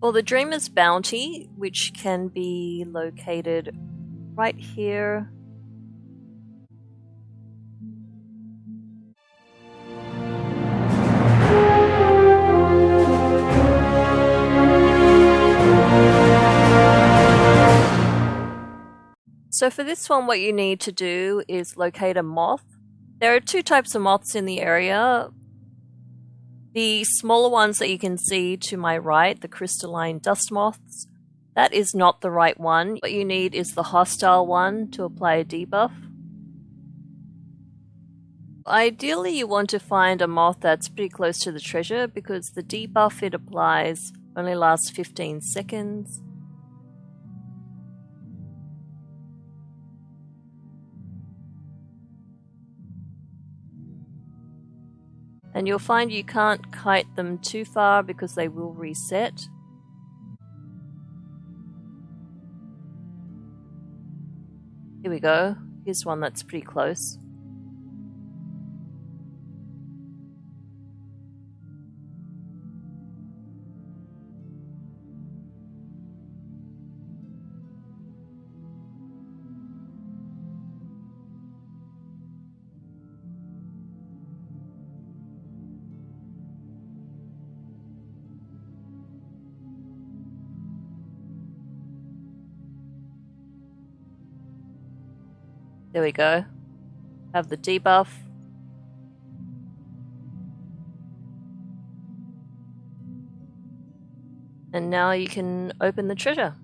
For the Dreamer's Bounty, which can be located right here. So for this one, what you need to do is locate a moth. There are two types of moths in the area. The smaller ones that you can see to my right, the crystalline dust moths, that is not the right one. What you need is the hostile one to apply a debuff. Ideally, you want to find a moth that's pretty close to the treasure because the debuff it applies only lasts 15 seconds. And you'll find you can't kite them too far because they will reset. Here we go. Here's one that's pretty close. There we go. Have the debuff. And now you can open the treasure.